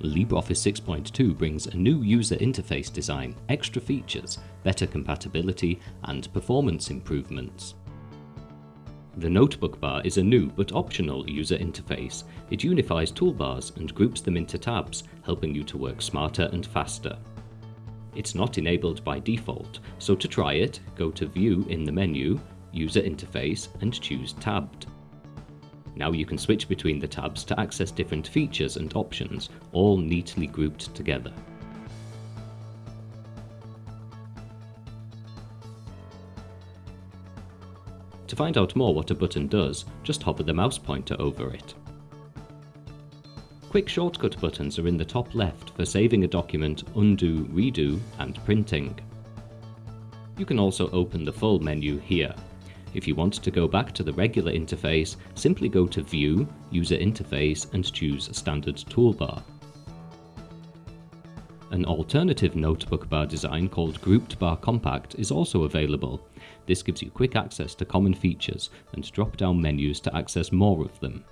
LibreOffice 6.2 brings a new user interface design, extra features, better compatibility, and performance improvements. The notebook bar is a new but optional user interface. It unifies toolbars and groups them into tabs, helping you to work smarter and faster. It's not enabled by default, so to try it, go to View in the menu, User Interface and choose Tabbed. Now you can switch between the tabs to access different features and options, all neatly grouped together. To find out more what a button does, just hover the mouse pointer over it. Quick shortcut buttons are in the top left for saving a document, undo, redo, and printing. You can also open the full menu here. If you want to go back to the regular interface, simply go to View, User Interface and choose Standard Toolbar. An alternative notebook bar design called Grouped Bar Compact is also available. This gives you quick access to common features and drop-down menus to access more of them.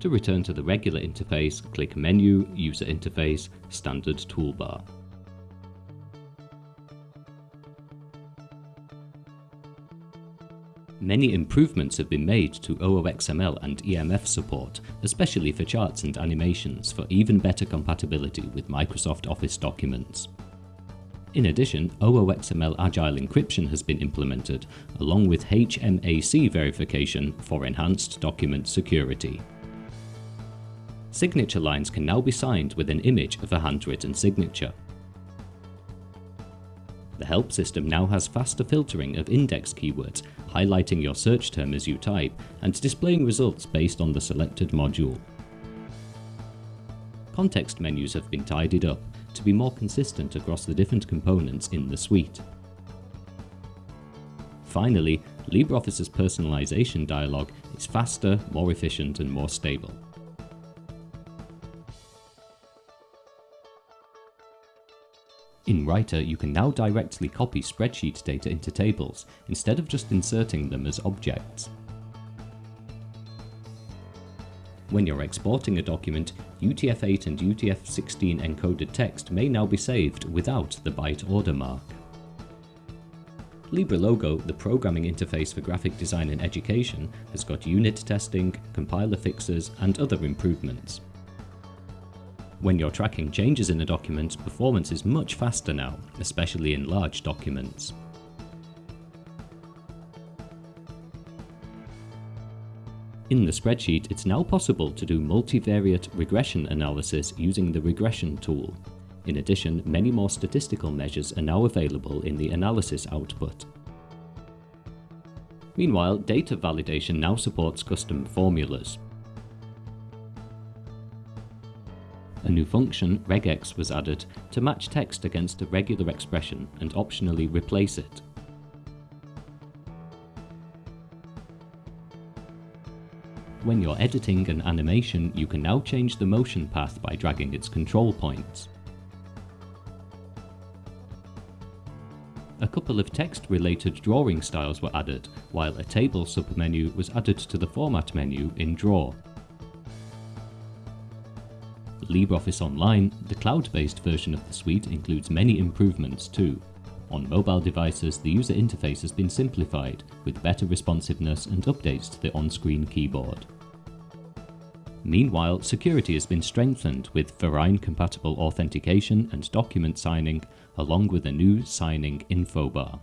To return to the regular interface, click Menu, User Interface, Standard Toolbar. Many improvements have been made to OOXML and EMF support, especially for charts and animations for even better compatibility with Microsoft Office documents. In addition, OOXML Agile encryption has been implemented, along with HMAC verification for enhanced document security. Signature lines can now be signed with an image of a handwritten signature. The help system now has faster filtering of index keywords, highlighting your search term as you type, and displaying results based on the selected module. Context menus have been tidied up to be more consistent across the different components in the suite. Finally, LibreOffice's personalization dialog is faster, more efficient and more stable. In Writer, you can now directly copy spreadsheet data into tables, instead of just inserting them as objects. When you're exporting a document, UTF-8 and UTF-16 encoded text may now be saved without the byte order mark. LibreLogo, the programming interface for graphic design and education, has got unit testing, compiler fixes, and other improvements. When you're tracking changes in a document, performance is much faster now, especially in large documents. In the spreadsheet, it's now possible to do multivariate regression analysis using the regression tool. In addition, many more statistical measures are now available in the analysis output. Meanwhile, data validation now supports custom formulas. A new function, regex, was added to match text against a regular expression and optionally replace it. When you're editing an animation, you can now change the motion path by dragging its control points. A couple of text-related drawing styles were added, while a table submenu was added to the Format menu in Draw. LibreOffice Online, the cloud-based version of the suite includes many improvements too. On mobile devices, the user interface has been simplified, with better responsiveness and updates to the on-screen keyboard. Meanwhile, security has been strengthened with Vereign-compatible authentication and document signing, along with a new signing info bar.